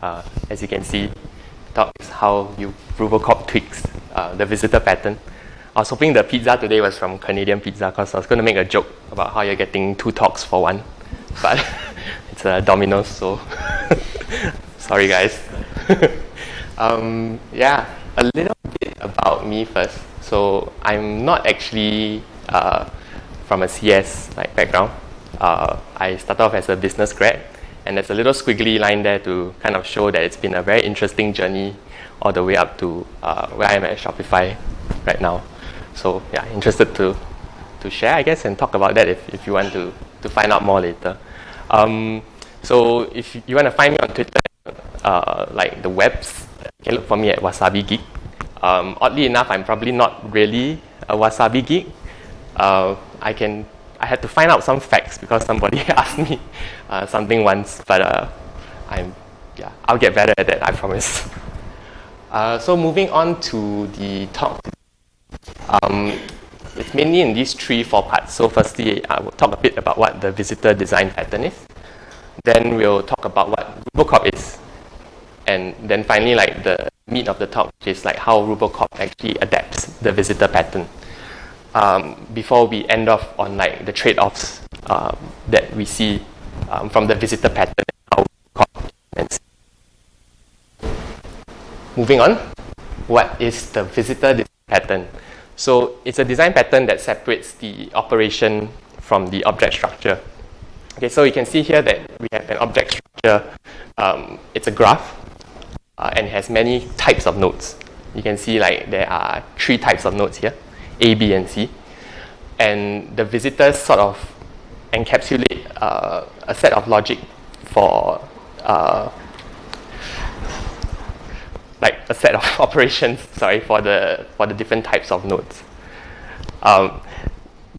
Uh, as you can see, talks how you Rubocop tweaks uh, the visitor pattern. I was hoping the pizza today was from Canadian Pizza because I was going to make a joke about how you're getting two talks for one, but it's a Domino's, so sorry guys. um, yeah, a little bit about me first. So I'm not actually uh, from a CS like background. Uh, I started off as a business grad, and there's a little squiggly line there to kind of show that it's been a very interesting journey all the way up to uh, where I am at Shopify right now. So yeah, interested to to share, I guess, and talk about that if, if you want to, to find out more later. Um, so if you want to find me on Twitter, uh, like the webs, you can look for me at Wasabi Geek. Um, oddly enough, I'm probably not really a Wasabi geek. Uh, I can I had to find out some facts because somebody asked me uh, something once, but uh, I'm yeah I'll get better at that. I promise. Uh, so moving on to the talk um, it's mainly in these three, four parts. So firstly, I will talk a bit about what the visitor design pattern is. Then we'll talk about what Rubocop is. And then finally, like the meat of the talk, which is like how Rubocop actually adapts the visitor pattern. Um, before we end off on like the trade-offs um, that we see um, from the visitor pattern. Moving on, what is the visitor pattern? So it's a design pattern that separates the operation from the object structure. Okay, so you can see here that we have an object structure. Um, it's a graph uh, and has many types of nodes. You can see like there are three types of nodes here, A, B, and C. And the visitors sort of encapsulate uh, a set of logic for uh, like a set of operations, sorry, for the, for the different types of nodes. Um,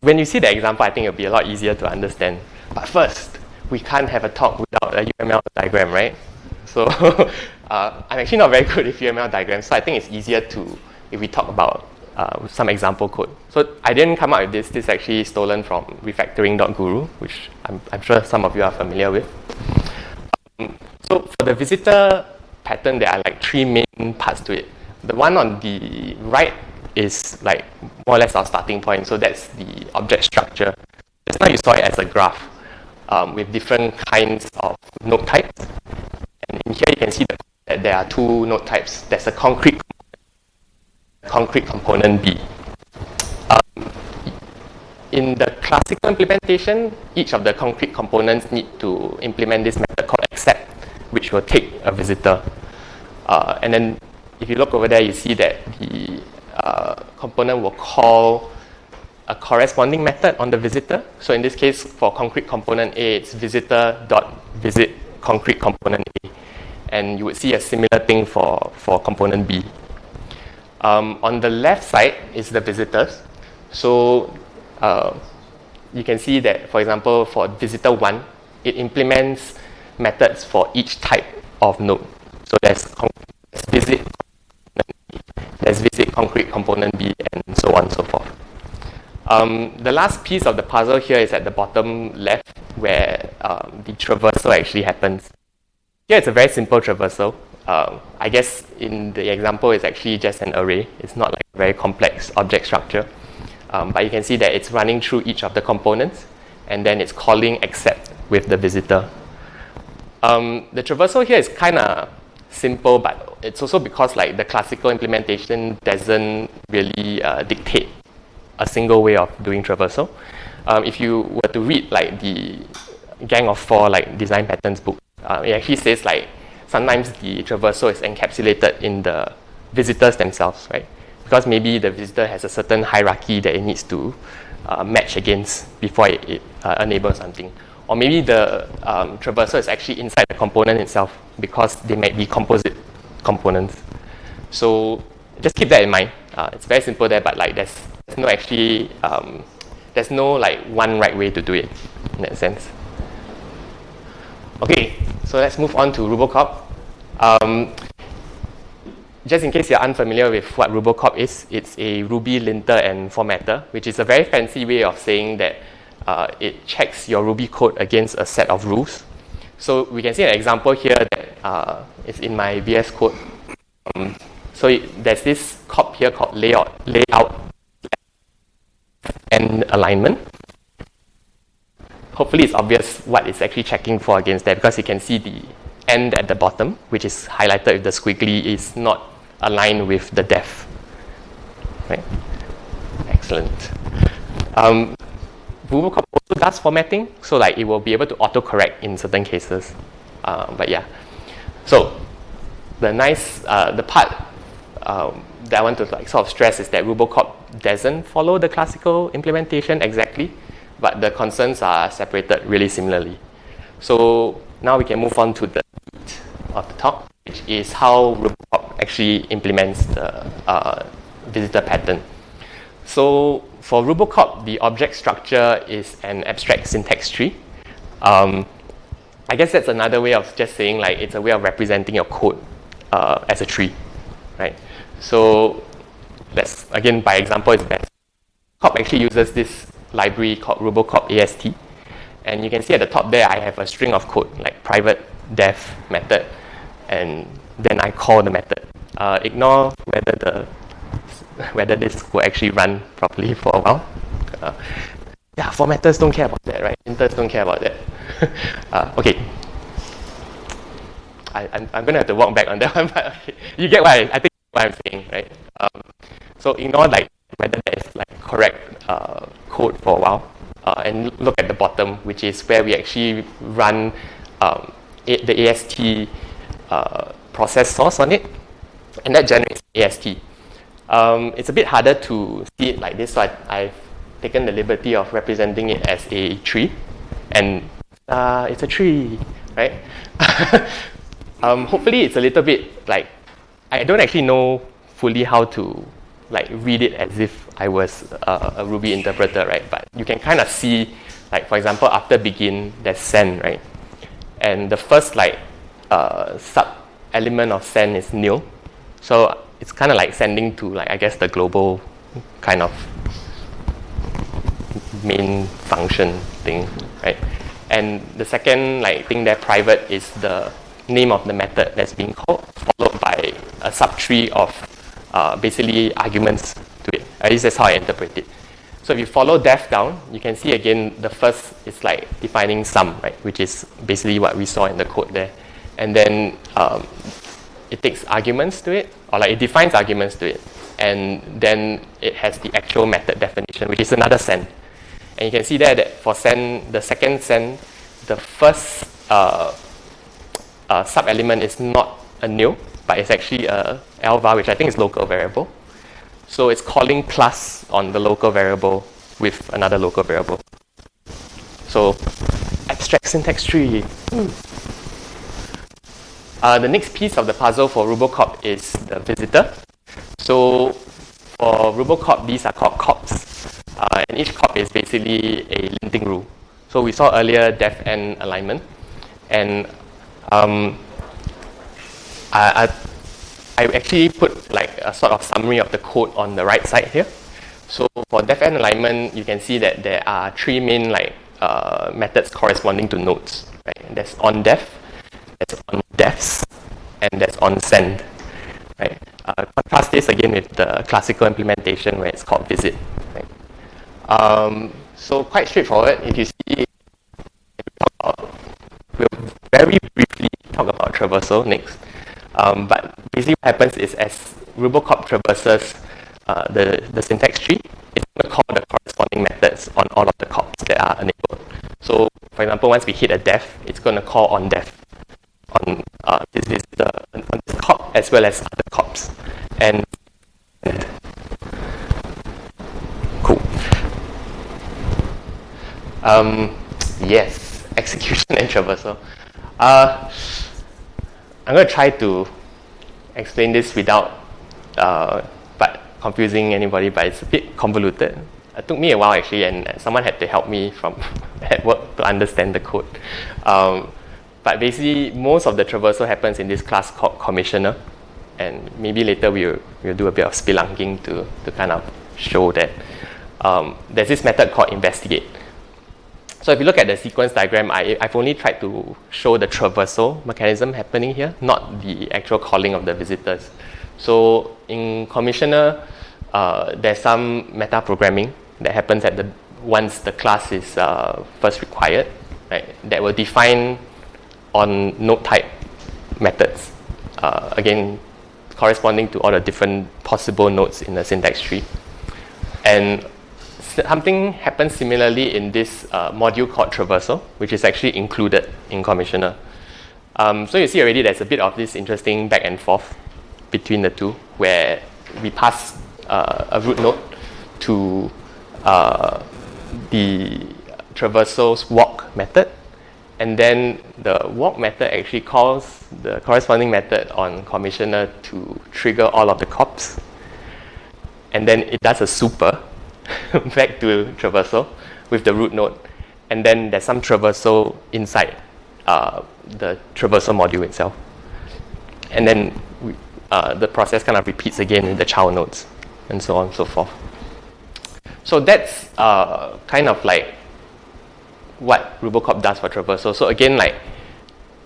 when you see the example, I think it'll be a lot easier to understand. But first, we can't have a talk without a UML diagram, right? So uh, I'm actually not very good with UML diagrams, so I think it's easier to, if we talk about uh, some example code. So I didn't come up with this. This is actually stolen from refactoring.guru, which I'm, I'm sure some of you are familiar with. Um, so for the visitor pattern, there are like three main parts to it. The one on the right is like more or less our starting point. So that's the object structure. Just now you saw it as a graph um, with different kinds of node types. And in here you can see that there are two node types. There's a concrete concrete component B. Um, in the classical implementation, each of the concrete components need to implement this method called accept, which will take a visitor. Uh, and then if you look over there, you see that the uh, component will call a corresponding method on the visitor. So in this case, for concrete component A, it's visitor.visit concrete component A. And you would see a similar thing for, for component B. Um, on the left side is the visitors. So uh, you can see that, for example, for visitor 1, it implements methods for each type of node. So there's, there's visit, there's visit concrete component B, and so on and so forth. Um, the last piece of the puzzle here is at the bottom left, where um, the traversal actually happens. Here it's a very simple traversal. Um, I guess in the example, it's actually just an array. It's not like a very complex object structure. Um, but you can see that it's running through each of the components, and then it's calling accept with the visitor. Um, the traversal here is kind of simple, but it's also because like the classical implementation doesn't really uh, dictate a single way of doing traversal. Um, if you were to read like the Gang of Four like design patterns book, uh, it actually says like sometimes the traversal is encapsulated in the visitors themselves, right? Because maybe the visitor has a certain hierarchy that it needs to uh, match against before it, it uh, enables something. Or maybe the um, traversal is actually inside the component itself because they might be composite components. So just keep that in mind. Uh, it's very simple there, but like there's, there's no actually um, there's no like one right way to do it in that sense. Okay, so let's move on to Rubocop. Um, just in case you're unfamiliar with what Rubocop is, it's a Ruby linter and formatter, which is a very fancy way of saying that uh, it checks your Ruby code against a set of rules. So we can see an example here that uh, is in my VS Code. Um, so it, there's this cop here called layout, layout and alignment. Hopefully it's obvious what it's actually checking for against that because you can see the end at the bottom, which is highlighted with the squiggly, is not aligned with the def. Right? Excellent. Um, also does formatting, so like it will be able to autocorrect in certain cases. Uh, but yeah, so the nice, uh, the part um, that I want to like sort of stress is that Rubocop doesn't follow the classical implementation exactly, but the concerns are separated really similarly. So now we can move on to the meat of the talk, which is how Rubocop actually implements the uh, visitor pattern. So for Rubocop, the object structure is an abstract syntax tree. Um, I guess that's another way of just saying like it's a way of representing your code uh, as a tree, right? So let's again by example it's best. Cop actually uses this library called Rubocop AST, and you can see at the top there I have a string of code like private def method, and then I call the method. Uh, ignore whether the whether this will actually run properly for a while. Uh, yeah, formatters don't care about that, right? Inters don't care about that. uh, okay. I, I'm, I'm going to have to walk back on that one, but okay. you get what I, I think what I'm saying, right? Um, so ignore like whether that is like correct uh, code for a while, uh, and look at the bottom, which is where we actually run um, the AST uh, process source on it, and that generates AST. Um, it's a bit harder to see it like this, so I, have taken the liberty of representing it as a tree, and uh, it's a tree, right? um, hopefully, it's a little bit like I don't actually know fully how to like read it as if I was a, a Ruby interpreter, right? But you can kind of see, like for example, after begin, there's send, right? And the first like uh, sub element of send is nil, so it's kind of like sending to like I guess the global kind of main function thing, right? And the second like thing there private is the name of the method that's being called, followed by a subtree of uh, basically arguments. At least that's how I interpret it. So if you follow def down, you can see again the first is like defining sum, right? Which is basically what we saw in the code there. And then um, it takes arguments to it, or like it defines arguments to it, and then it has the actual method definition, which is another send. And you can see there that for send, the second send, the first uh, uh, sub element is not a nil, but it's actually a lvar, which I think is local variable. So it's calling plus on the local variable with another local variable. So abstract syntax tree. Uh, the next piece of the puzzle for Rubocop is the visitor. So for Rubocop, these are called cops. Uh, and each cop is basically a linting rule. So we saw earlier def and alignment. And um, I, I, I actually put like a sort of summary of the code on the right side here. So for def and alignment, you can see that there are three main like uh, methods corresponding to nodes. Right? There's on def, there's on defs, and there's on send. Right? Uh, contrast this again with the classical implementation where it's called visit. Right? Um, so quite straightforward. If you see, we'll very briefly talk about traversal next. Um, but basically what happens is as Rubocop traverses uh, the, the syntax tree, it's going to call the corresponding methods on all of the cops that are enabled. So for example, once we hit a def, it's going to call on def on uh, this is the on this cop as well as other cops, and, and cool. Um, yes, execution and traversal. Uh, I'm going to try to explain this without, uh, but confusing anybody, but it's a bit convoluted. It took me a while actually, and someone had to help me from at work to understand the code. Um, but basically, most of the traversal happens in this class called commissioner. And maybe later we'll, we'll do a bit of spelunking to, to kind of show that. Um, there's this method called investigate. So if you look at the sequence diagram, I, I've only tried to show the traversal mechanism happening here, not the actual calling of the visitors. So in Commissioner, uh, there's some meta programming that happens at the once the class is uh, first required, right? That will define on node type methods. Uh, again, corresponding to all the different possible nodes in the syntax tree. And something happens similarly in this uh, module called traversal, which is actually included in Commissioner. Um, so you see already there's a bit of this interesting back and forth between the two, where we pass uh, a root node to uh, the traversal's walk method, and then the walk method actually calls the corresponding method on Commissioner to trigger all of the cops, and then it does a super back to traversal with the root node, and then there's some traversal inside uh, the traversal module itself, and then we, uh, the process kind of repeats again with the child nodes, and so on and so forth. So that's uh, kind of like what Rubocop does for traversal. So again, like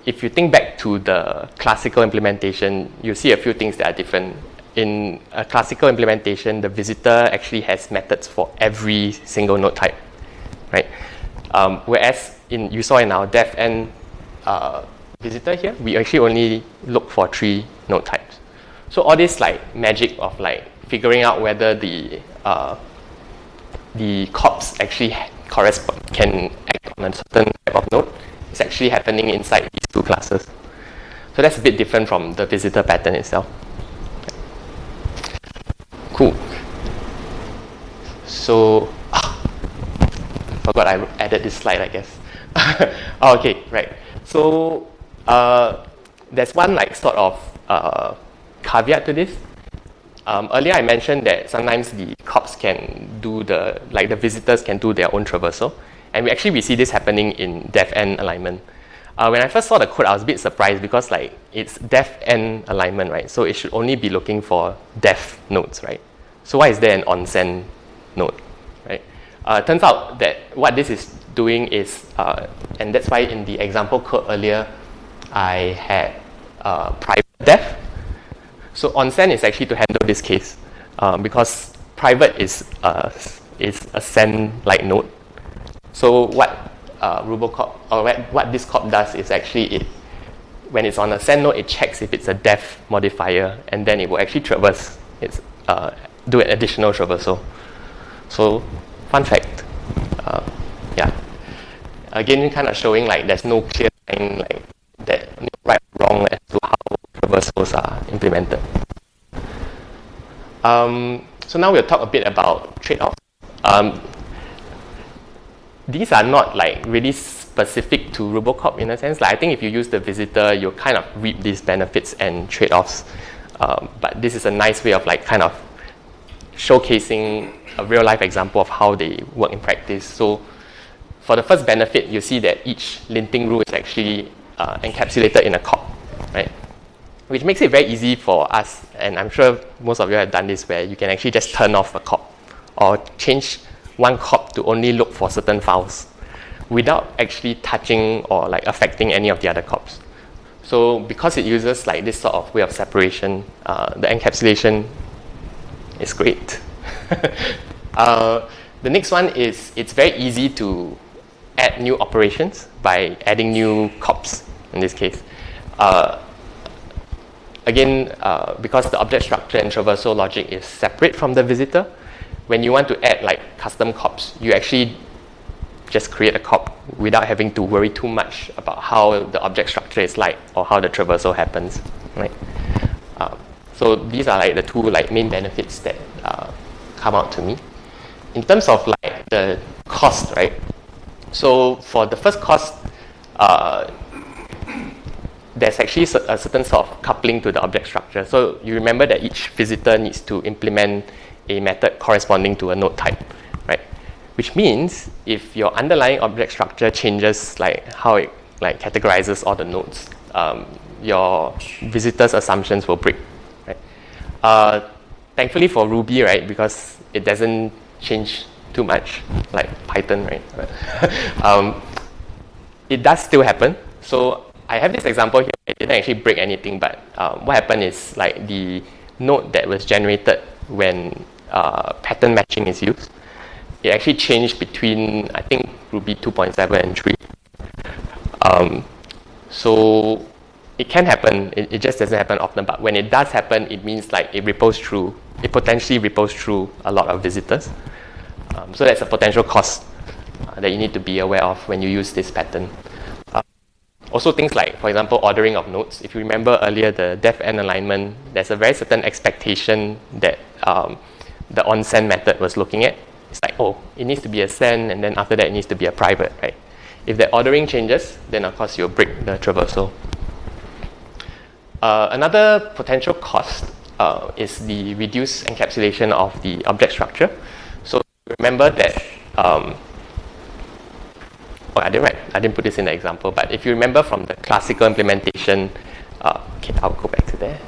if you think back to the classical implementation, you see a few things that are different in a classical implementation, the visitor actually has methods for every single node type, right? Um, whereas in you saw in our def n uh, visitor here, we actually only look for three node types. So all this like magic of like figuring out whether the uh, the cops actually correspond can act on a certain type of node is actually happening inside these two classes. So that's a bit different from the visitor pattern itself. Cool. So, ah, forgot I added this slide, I guess. oh, okay, right. So, uh, there's one like sort of uh, caveat to this. Um, earlier I mentioned that sometimes the cops can do the, like the visitors can do their own traversal. And we actually we see this happening in def n alignment. Uh, when I first saw the code, I was a bit surprised because like it's def n alignment, right? So it should only be looking for def nodes, right? So why is there an on-send node, right? Uh, turns out that what this is doing is, uh, and that's why in the example code earlier, I had uh, private def. So on-send is actually to handle this case uh, because private is, uh, is a send-like node. So what uh, Rubocop, or what this cop does is actually it, when it's on a send node, it checks if it's a def modifier, and then it will actually traverse, it's, uh, do an additional traversal. So, fun fact, uh, yeah. Again, kind of showing like there's no clear line like that right wrong as to how traversals are implemented. Um, so now we'll talk a bit about trade-offs. Um, these are not like really specific to Rubocop in a sense. Like I think if you use the visitor, you kind of reap these benefits and trade-offs. Um, but this is a nice way of like kind of showcasing a real life example of how they work in practice. So for the first benefit, you see that each linting rule is actually uh, encapsulated in a cop, right? Which makes it very easy for us, and I'm sure most of you have done this, where you can actually just turn off a cop or change one cop to only look for certain files without actually touching or like affecting any of the other cops. So because it uses like this sort of way of separation, uh, the encapsulation is great. uh, the next one is it's very easy to add new operations by adding new cops in this case. Uh, again, uh, because the object structure and traversal logic is separate from the visitor, when you want to add like custom cops, you actually just create a cop without having to worry too much about how the object structure is like or how the traversal happens, right? Um, so these are like the two like main benefits that uh, come out to me. In terms of like the cost, right? So for the first cost, uh, there's actually a certain sort of coupling to the object structure. So you remember that each visitor needs to implement a method corresponding to a node type, right? Which means if your underlying object structure changes like how it like categorizes all the nodes, um, your visitor's assumptions will break, right? Uh, thankfully for Ruby, right, because it doesn't change too much, like Python, right? um, it does still happen. So I have this example here. It didn't actually break anything, but um, what happened is like the node that was generated when uh, pattern matching is used, it actually changed between I think Ruby 2.7 and 3. Um, so it can happen. It, it, just doesn't happen often. But when it does happen, it means like it ripples through. It potentially ripples through a lot of visitors. Um, so that's a potential cost uh, that you need to be aware of when you use this pattern. Uh, also things like, for example, ordering of nodes. If you remember earlier, the def n alignment, there's a very certain expectation that um, the on-send method was looking at. It's like, oh, it needs to be a send, and then after that, it needs to be a private, right? If the ordering changes, then of course you'll break the traversal. Uh, another potential cost uh, is the reduced encapsulation of the object structure. So remember that, um, oh, I didn't write, I didn't put this in the example, but if you remember from the classical implementation, uh, okay, I'll go back to there.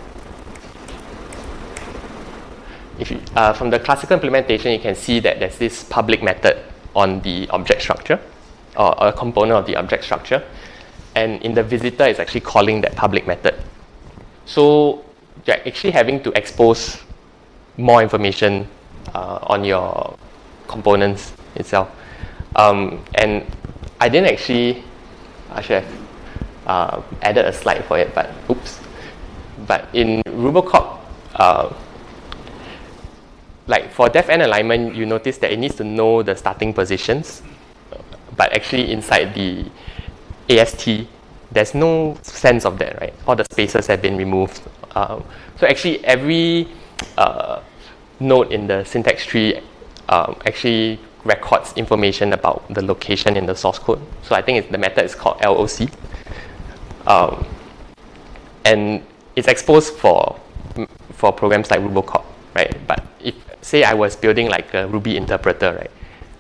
If you, uh, from the classical implementation, you can see that there's this public method on the object structure, or a component of the object structure. And in the visitor, it's actually calling that public method. So you're actually having to expose more information uh, on your components itself. Um, and I didn't actually, I should have uh, added a slide for it, but oops. But in Rubocop, uh, like for def n alignment, you notice that it needs to know the starting positions, but actually inside the AST, there's no sense of that, right? All the spaces have been removed. Um, so actually every uh, node in the syntax tree um, actually records information about the location in the source code. So I think the method is called LOC. Um, and it's exposed for, for programs like Rubocop, right? But if, say I was building like a Ruby interpreter, right?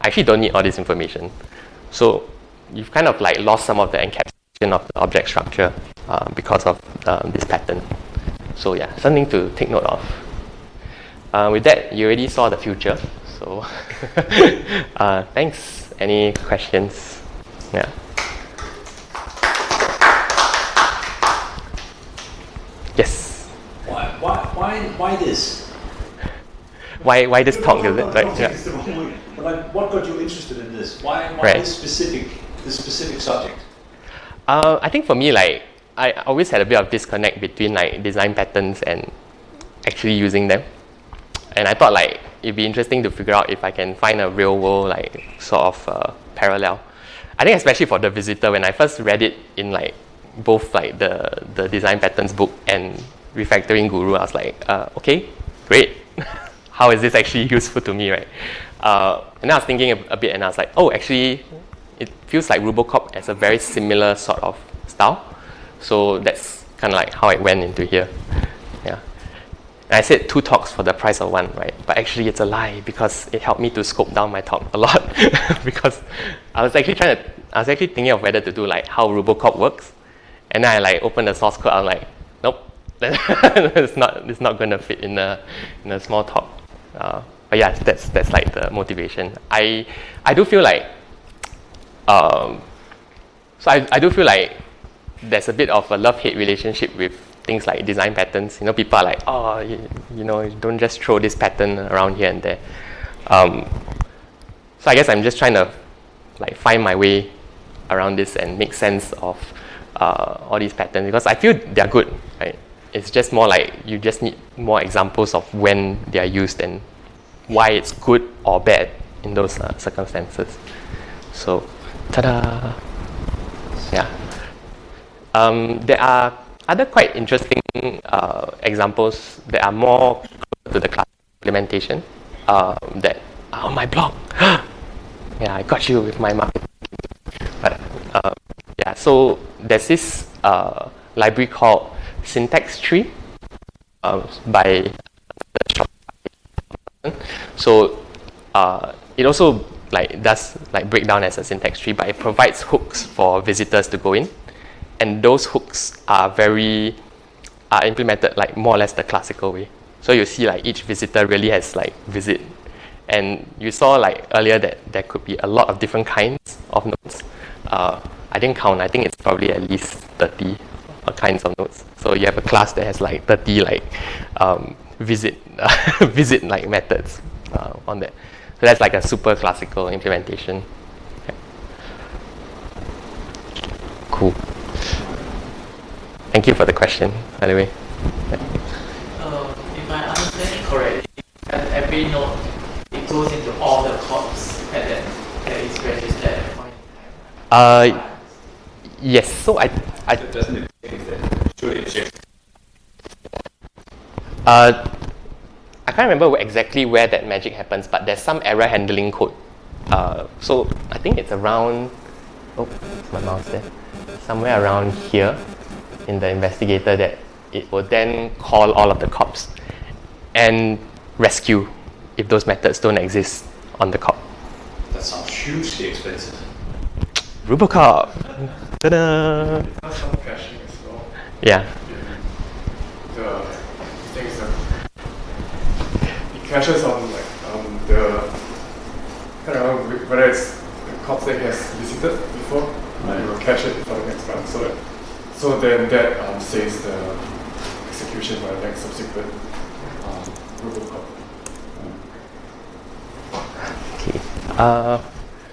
I actually don't need all this information. So you've kind of like lost some of the encapsulation of the object structure uh, because of uh, this pattern. So yeah, something to take note of. Uh, with that, you already saw the future. So uh, thanks. Any questions? Yeah. Yes. Why, why, why, why this? Why, why this talk, is it? Like, yeah. But what got you interested in this? Why, why right. this specific, this specific subject? Uh, I think for me, like I always had a bit of disconnect between like design patterns and actually using them. And I thought like it'd be interesting to figure out if I can find a real world like sort of uh, parallel. I think especially for the visitor, when I first read it in like both like the the design patterns book and refactoring guru, I was like, uh, okay, great. How is this actually useful to me, right? Uh, and I was thinking a, a bit, and I was like, oh, actually, it feels like Rubocop has a very similar sort of style. So that's kind of like how I went into here. Yeah. And I said two talks for the price of one, right? But actually it's a lie because it helped me to scope down my talk a lot because I was actually trying to, I was actually thinking of whether to do like how Rubocop works. And then I like opened the source code, I'm like, nope, it's not, it's not going to fit in a, in a small talk. Uh, but yeah, that's, that's like the motivation. I, I do feel like um, so I, I do feel like there's a bit of a love-hate relationship with things like design patterns. You know, people are like, oh, you, you know, don't just throw this pattern around here and there. Um, so I guess I'm just trying to like find my way around this and make sense of uh, all these patterns because I feel they're good, right? It's just more like you just need more examples of when they are used and why it's good or bad in those uh, circumstances. So Ta-da! Yeah. Um, there are other quite interesting uh, examples that are more to the class implementation uh, that are on my blog. yeah, I got you with my marketing. But uh, yeah, so there's this uh, library called Syntax Tree uh, by so uh, it also like does like break down as a syntax tree, but it provides hooks for visitors to go in, and those hooks are very are implemented like more or less the classical way. So you see like each visitor really has like visit, And you saw like earlier that there could be a lot of different kinds of nodes. Uh, I didn't count. I think it's probably at least 30 kinds of nodes. So you have a class that has like 30 like um, visit visit like methods uh, on that. So that's like a super classical implementation. Cool. Thank you for the question, by the way. Uh, if I understand correctly, at every node it goes into all the corps that, that is registered at a point in time. Uh, yes. So I, I Doesn't it that? Should it check? Uh, I can't remember exactly where that magic happens, but there's some error handling code. Uh, so I think it's around. Oh, my mouse there. Somewhere around here, in the investigator, that it will then call all of the cops and rescue if those methods don't exist on the cop. That sounds hugely expensive. Rubocop. Ta-da! That's some caching as well. Yeah. The things that it caches on like um, the don't know whether it's the cops that has visited before. You will cache it for the next round, so so then that um, saves the execution for the next subsequent um, Rubocop. Okay. Uh,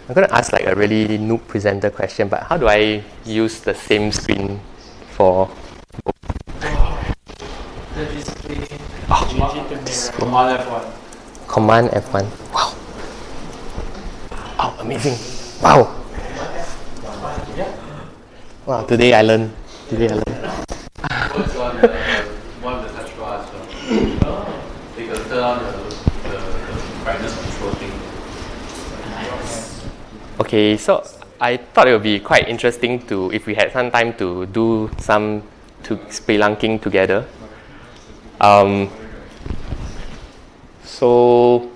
I'm going to ask like a really noob presenter question, but how do I use the same screen for? Oh. Command F1. Command F1. Wow. Oh, amazing. Wow. Wow, today I learned. Today I learned. Okay, so I thought it would be quite interesting to, if we had some time to do some to spelunking together. Um, so,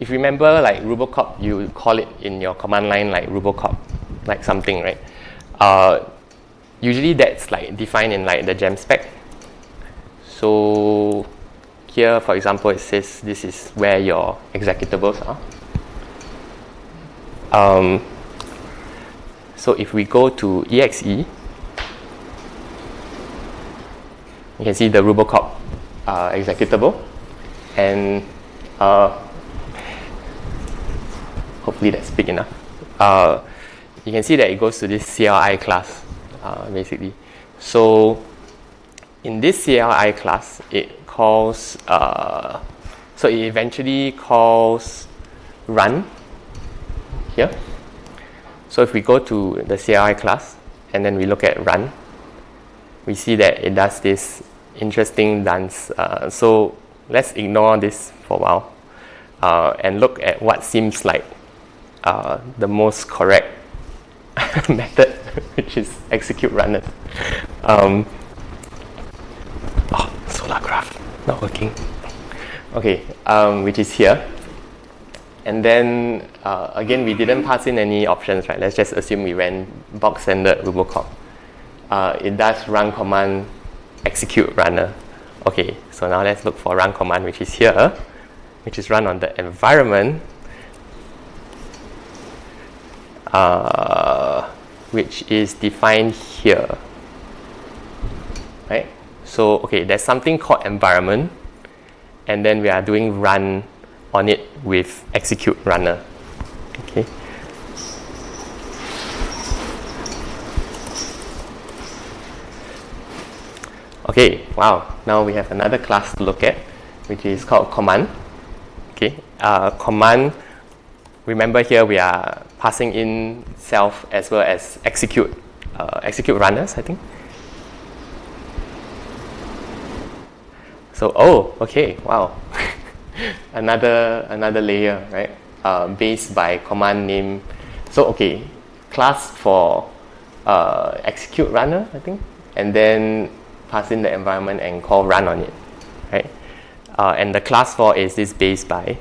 if you remember, like Rubocop, you call it in your command line like Rubocop, like something, right? Uh, usually that's like defined in like the gem spec. So here, for example, it says this is where your executables are. Um, so if we go to exe, you can see the Rubocop uh, executable, and uh, hopefully that's big enough. Uh, you can see that it goes to this CLI class, uh, basically. So in this CLI class, it calls, uh, so it eventually calls run here. So if we go to the CLI class and then we look at run, we see that it does this interesting dance. Uh, so let's ignore this for a while uh, and look at what seems like uh, the most correct method, which is execute runners. Um, oh, Solargraph not working. Okay, um, which is here. And then uh, again, we didn't pass in any options, right? Let's just assume we ran box standard Rubocop. Uh, it does run command execute runner. Okay, so now let's look for run command, which is here, which is run on the environment, uh, which is defined here. Right? So, okay, there's something called environment, and then we are doing run on it with execute runner. Okay. Okay, wow. Now we have another class to look at, which is called command. Okay, uh, command. Remember here we are passing in self as well as execute, uh, execute runners. I think. So oh, okay, wow. another another layer, right? Uh, based by command name. So okay, class for uh, execute runner, I think, and then pass in the environment and call run on it, right? Uh, and the class for is this base by.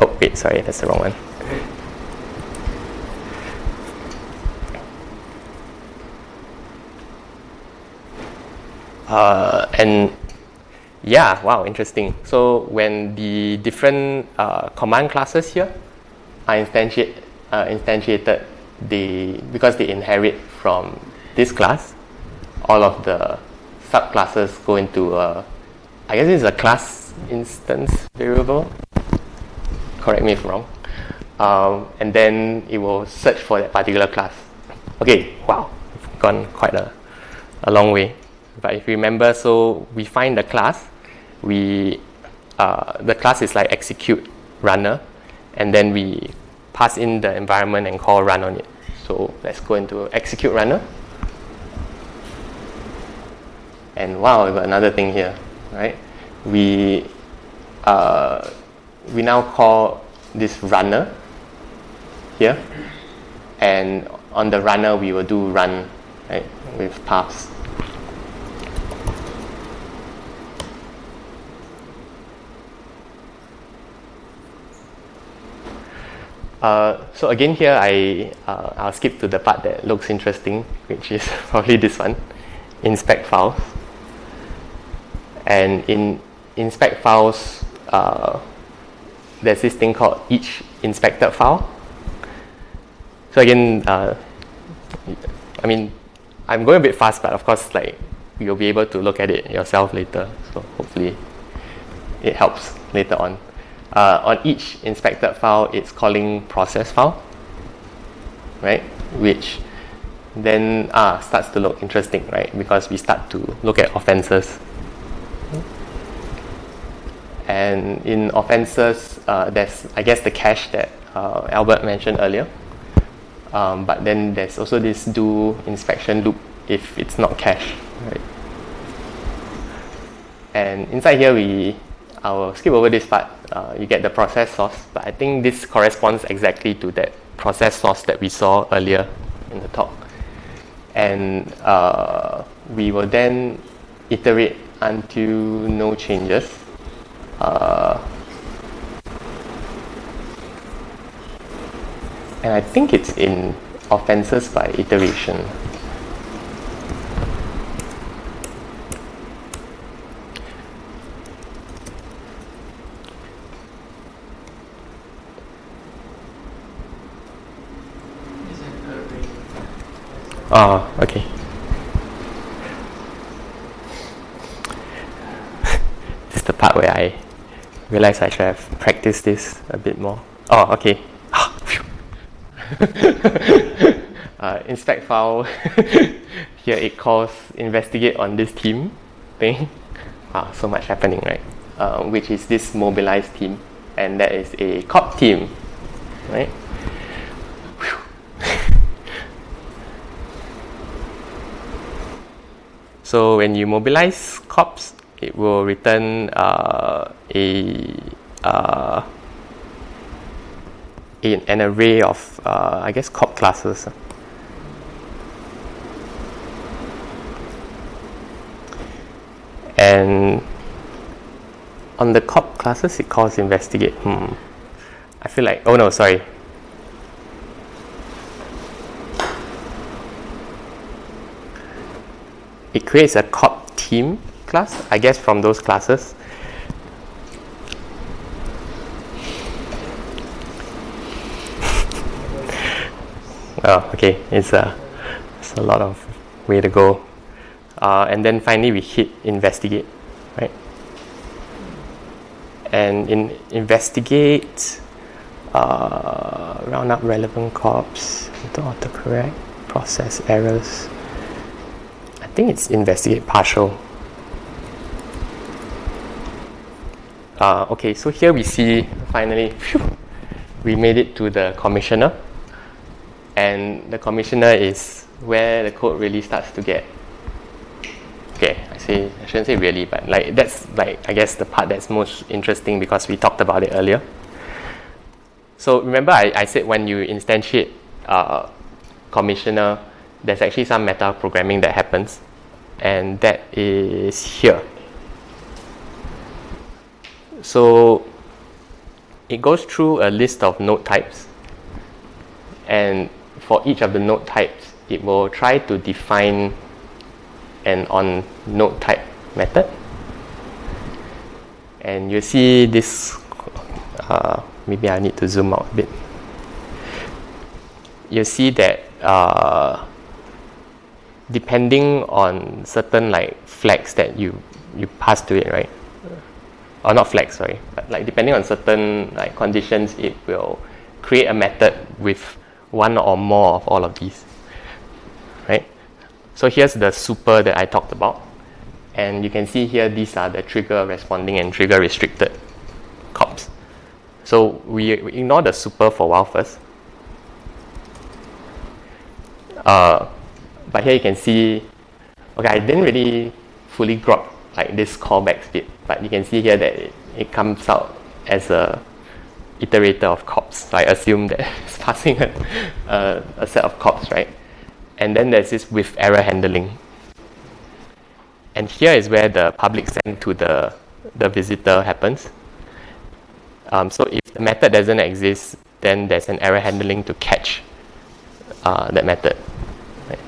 Oh wait, sorry, that's the wrong one. Uh, and Yeah, wow, interesting. So when the different uh, command classes here are uh, instantiated, they because they inherit from this class, all of the subclasses go into a, I guess it's a class instance variable. Correct me if wrong. Um, and then it will search for that particular class. Okay, wow, gone quite a, a long way. But if you remember, so we find the class, we uh, the class is like execute runner, and then we pass in the environment and call run on it. So let's go into execute runner. And wow, we got another thing here, right? We uh, we now call this runner here, and on the runner we will do run right, with paths. Uh, so again here I uh, I'll skip to the part that looks interesting which is probably this one inspect files and in inspect files uh, there's this thing called each inspected file. So again uh, I mean I'm going a bit fast but of course like you'll be able to look at it yourself later. So hopefully it helps later on. Uh, on each inspected file it's calling process file right? Which then ah, starts to look interesting right? Because we start to look at offenses and in offenses uh, there's I guess the cache that uh, Albert mentioned earlier. Um, but then there's also this do inspection loop if it's not cache right? And inside here we I'll skip over this part. Uh, you get the process source but I think this corresponds exactly to that process source that we saw earlier in the talk. And uh, we will then iterate until no changes uh, and I think it's in offenses by iteration Oh, okay. this is the part where I realize I should have practiced this a bit more. Oh, okay. uh, inspect file. Here it calls investigate on this team thing. Ah, so much happening, right? Uh, which is this mobilized team, and that is a cop team, right? So when you mobilize cops, it will return uh, a, uh, a, an array of, uh, I guess, cop classes. And on the cop classes, it calls investigate. Hmm. I feel like, oh no, sorry, it creates a cop team class, I guess from those classes. oh, okay, it's a, it's a lot of way to go. Uh, and then finally we hit investigate, right? And in investigate, uh, round up relevant cops, to autocorrect, process errors I think it's investigate partial. Uh, okay, so here we see finally, we made it to the commissioner. And the commissioner is where the code really starts to get. Okay, I say I shouldn't say really, but like that's like I guess the part that's most interesting because we talked about it earlier. So remember, I, I said when you instantiate uh, commissioner, there's actually some meta programming that happens and that is here so it goes through a list of node types and for each of the node types it will try to define an on node type method And you see this, uh, maybe I need to zoom out a bit. You see that uh, depending on certain like flags that you, you pass to it, right? Or not flex sorry, but like depending on certain like conditions, it will create a method with one or more of all of these, right? So here's the super that I talked about. And you can see here, these are the trigger responding and trigger restricted cops. So we, we ignore the super for a while first. Uh, but here you can see, okay, I didn't really fully grok like this callback speed, but you can see here that it, it comes out as a iterator of cops. So I assume that it's passing a, a, a set of cops, right? And then there's this with error handling. And here is where the public send to the, the visitor happens. Um, so if the method doesn't exist, then there's an error handling to catch uh, that method. Right?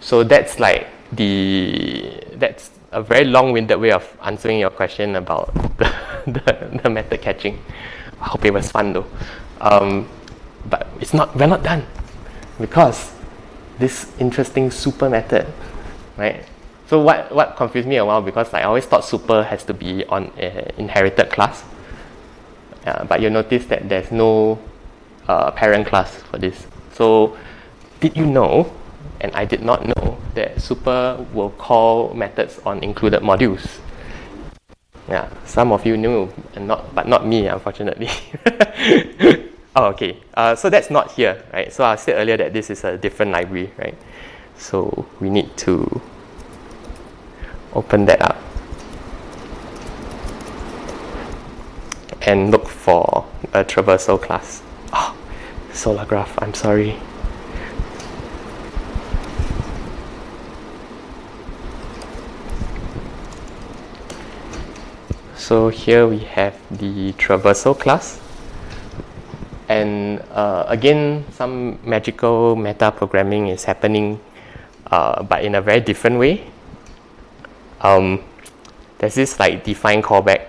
So that's like the that's a very long-winded way of answering your question about the, the, the method catching. I hope it was fun though. Um, but it's not we're not done because this interesting super method, right? So what what confused me a while because I always thought super has to be on an inherited class, uh, but you notice that there's no uh, parent class for this. So did you know? And I did not know that super will call methods on included modules. Yeah, some of you knew, and not, but not me, unfortunately. oh, okay. Uh, so that's not here, right? So I said earlier that this is a different library, right? So we need to open that up and look for a traversal class. Oh, Solargraph, I'm sorry. So here we have the traversal class. And uh, again, some magical meta programming is happening, uh, but in a very different way. Um, there's this like define callback,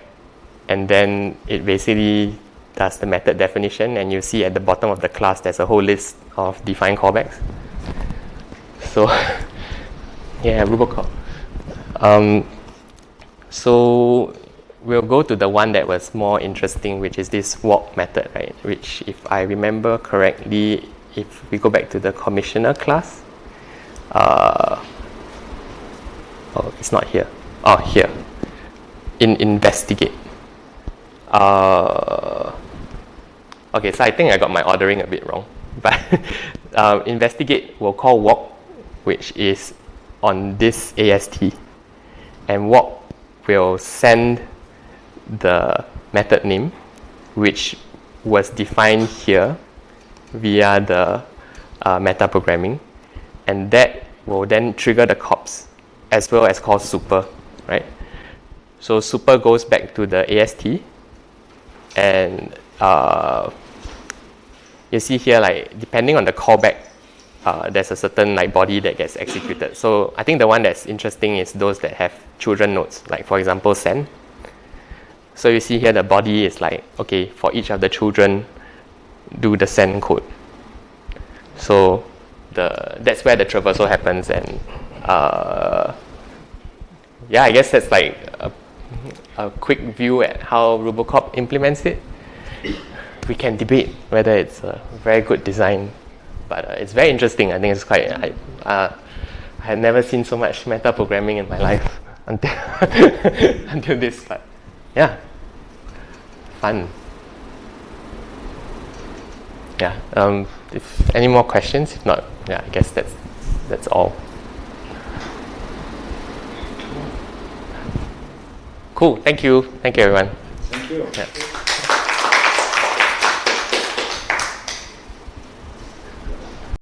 and then it basically does the method definition, and you see at the bottom of the class there's a whole list of define callbacks. So, yeah, Rubocop. Um, so we'll go to the one that was more interesting, which is this walk method, right? Which, if I remember correctly, if we go back to the commissioner class, uh, oh, it's not here. Oh, here. In investigate. Uh, okay, so I think I got my ordering a bit wrong. But uh, investigate will call walk, which is on this AST, and walk will send the method name, which was defined here via the uh, meta programming, and that will then trigger the cops as well as call super, right? So super goes back to the AST, and uh, you see here like depending on the callback, uh, there's a certain like body that gets executed. So I think the one that's interesting is those that have children nodes, like for example send. So you see here the body is like, okay, for each of the children, do the send code. So the that's where the traversal happens and uh, yeah, I guess that's like a, a quick view at how Rubocop implements it. We can debate whether it's a very good design, but uh, it's very interesting. I think it's quite. I, uh, I had never seen so much meta programming in my life until until this, but yeah fun. Yeah. Um, if any more questions, if not, yeah, I guess that's that's all. Cool. Thank you. Thank you, everyone. Thank you. Yeah.